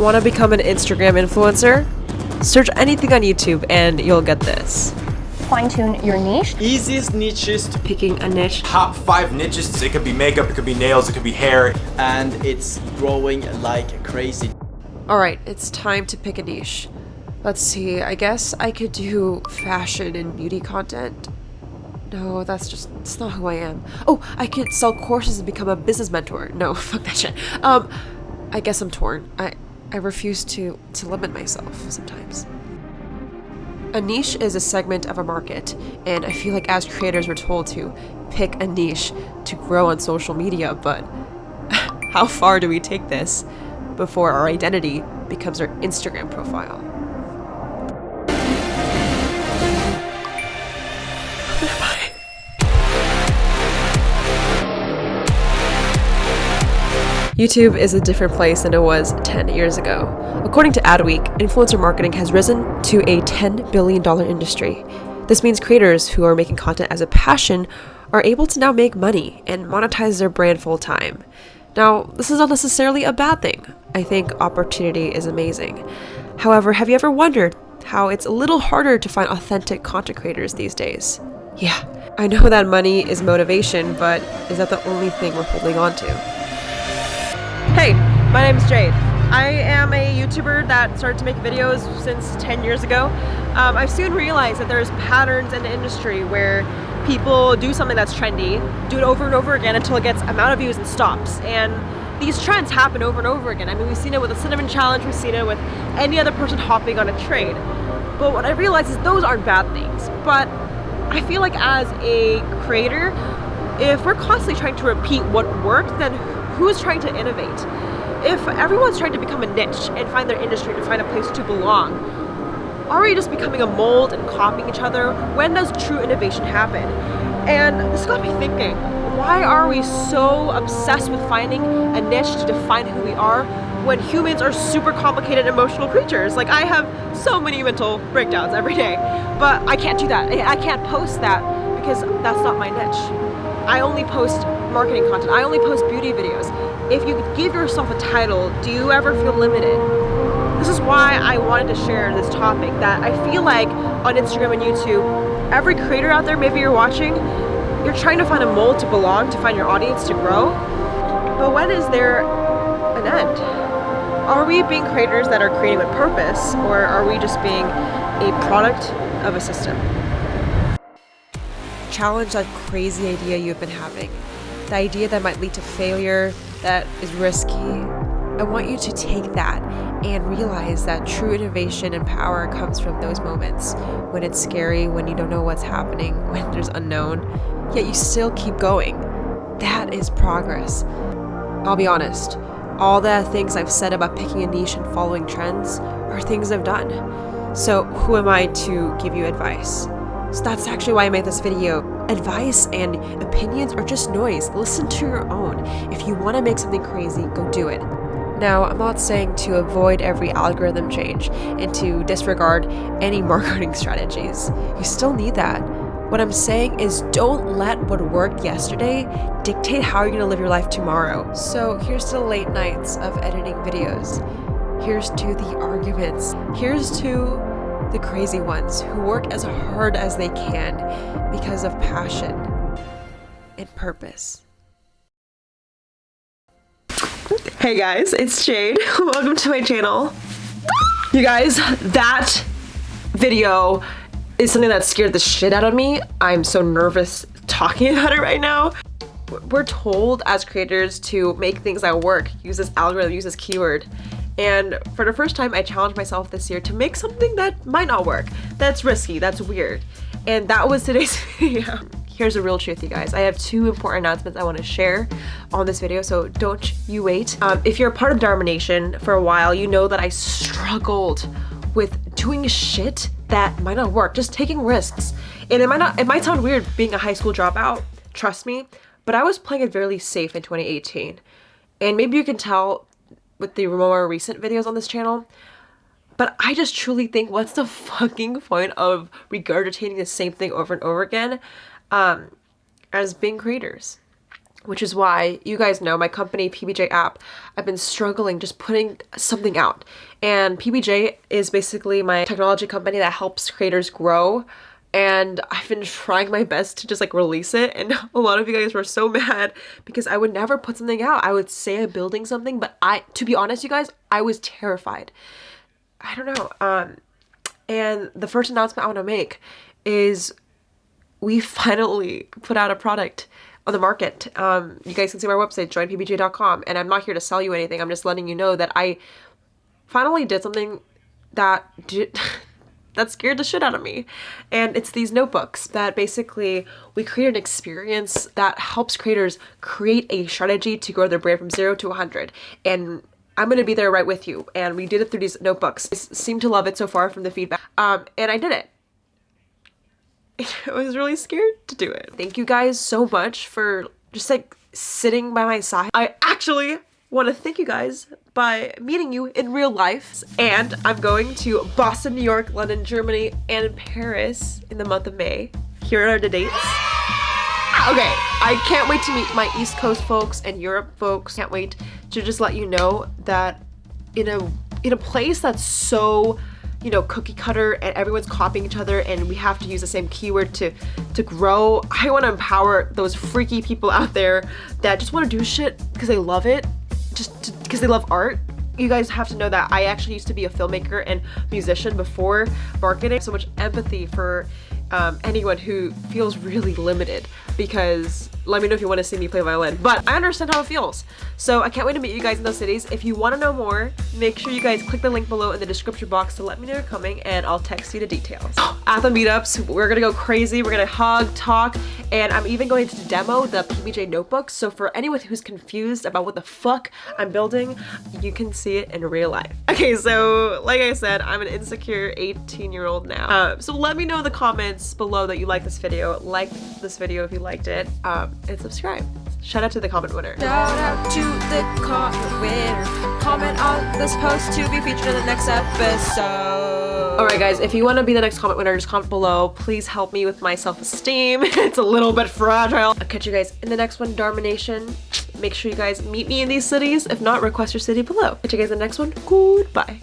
Want to become an Instagram influencer? Search anything on YouTube and you'll get this. Fine tune your niche. Easiest niches to Picking a niche. top five niches. It could be makeup, it could be nails, it could be hair. and it's growing like crazy. Alright, it's time to pick a niche. Let's see, I guess I could do fashion and beauty content. No, that's just, it's not who I am. Oh, I could sell courses and become a business mentor. No, fuck that shit. Um, I guess I'm torn. I, I refuse to, to limit myself sometimes. A niche is a segment of a market, and I feel like as creators we're told to pick a niche to grow on social media, but how far do we take this before our identity becomes our Instagram profile? YouTube is a different place than it was 10 years ago. According to Adweek, influencer marketing has risen to a $10 billion industry. This means creators who are making content as a passion are able to now make money and monetize their brand full time. Now, this is not necessarily a bad thing. I think opportunity is amazing. However, have you ever wondered how it's a little harder to find authentic content creators these days? Yeah, I know that money is motivation, but is that the only thing we're holding on to? Hey, my name is Jade. I am a YouTuber that started to make videos since 10 years ago. Um, I've soon realized that there's patterns in the industry where people do something that's trendy, do it over and over again until it gets amount of views and stops. And these trends happen over and over again. I mean, we've seen it with the Cinnamon Challenge, we've seen it with any other person hopping on a trade. But what I realize is those aren't bad things. But I feel like as a creator, if we're constantly trying to repeat what worked, then who's trying to innovate? If everyone's trying to become a niche and find their industry to find a place to belong, are we just becoming a mold and copying each other? When does true innovation happen? And this got me thinking, why are we so obsessed with finding a niche to define who we are when humans are super complicated emotional creatures? Like I have so many mental breakdowns every day, but I can't do that. I can't post that because that's not my niche. I only post marketing content. I only post beauty videos. If you give yourself a title, do you ever feel limited? This is why I wanted to share this topic that I feel like on Instagram and YouTube, every creator out there, maybe you're watching, you're trying to find a mold to belong, to find your audience to grow. But when is there an end? Are we being creators that are creating with purpose or are we just being a product of a system? Challenge that crazy idea you've been having. The idea that might lead to failure, that is risky. I want you to take that and realize that true innovation and power comes from those moments when it's scary, when you don't know what's happening, when there's unknown, yet you still keep going. That is progress. I'll be honest, all the things I've said about picking a niche and following trends are things I've done. So who am I to give you advice? So that's actually why I made this video. Advice and opinions are just noise. Listen to your own. If you want to make something crazy, go do it. Now, I'm not saying to avoid every algorithm change and to disregard any marketing strategies. You still need that. What I'm saying is don't let what worked yesterday dictate how you're going to live your life tomorrow. So here's to the late nights of editing videos. Here's to the arguments. Here's to the crazy ones who work as hard as they can because of passion and purpose. Hey guys, it's Jade. Welcome to my channel. You guys, that video is something that scared the shit out of me. I'm so nervous talking about it right now. We're told as creators to make things that work, use this algorithm, use this keyword, and for the first time, I challenged myself this year to make something that might not work. That's risky, that's weird. And that was today's video. Here's the real truth, you guys. I have two important announcements I want to share on this video, so don't you wait. Um, if you're a part of Dharma Nation for a while, you know that I struggled with doing shit that might not work, just taking risks. And it might not, it might sound weird being a high school dropout, trust me, but I was playing it fairly safe in 2018. And maybe you can tell with the more recent videos on this channel. But I just truly think what's the fucking point of regurgitating the same thing over and over again um, as being creators? which is why you guys know my company PBJ app I've been struggling just putting something out and PBJ is basically my technology company that helps creators grow and I've been trying my best to just like release it and a lot of you guys were so mad because I would never put something out I would say I'm building something but I to be honest you guys I was terrified I don't know um and the first announcement I want to make is we finally put out a product on the market. Um, you guys can see my website, joinpbj.com, and I'm not here to sell you anything. I'm just letting you know that I finally did something that did, that scared the shit out of me. And it's these notebooks that basically we create an experience that helps creators create a strategy to grow their brand from zero to 100. And I'm going to be there right with you. And we did it through these notebooks. I seem to love it so far from the feedback. Um, and I did it. I was really scared to do it. Thank you guys so much for just like sitting by my side. I actually want to thank you guys by meeting you in real life. And I'm going to Boston, New York, London, Germany, and Paris in the month of May. Here are the dates. Ah, okay, I can't wait to meet my East Coast folks and Europe folks. Can't wait to just let you know that in a in a place that's so you know cookie cutter and everyone's copying each other and we have to use the same keyword to to grow i want to empower those freaky people out there that just want to do shit because they love it just because they love art you guys have to know that I actually used to be a filmmaker and musician before marketing. So much empathy for um, anyone who feels really limited because let me know if you want to see me play violin. But I understand how it feels. So I can't wait to meet you guys in those cities. If you want to know more, make sure you guys click the link below in the description box to let me know you're coming and I'll text you the details. At the meetups, we're gonna go crazy. We're gonna hug, talk, and I'm even going to demo the PBJ notebook. So for anyone who's confused about what the fuck I'm building, you can see it in real life. Okay, so like I said, I'm an insecure 18 year old now. Uh, so let me know in the comments below that you like this video. Like this video if you liked it, um, and subscribe. Shout out to the comment winner. Shout out to the comment winner. Comment on this post to be featured in the next episode. Alright guys, if you want to be the next comment winner, just comment below. Please help me with my self-esteem. it's a little bit fragile. I'll catch you guys in the next one, Dharma Nation. Make sure you guys meet me in these cities. If not, request your city below. Catch you guys in the next one. Goodbye.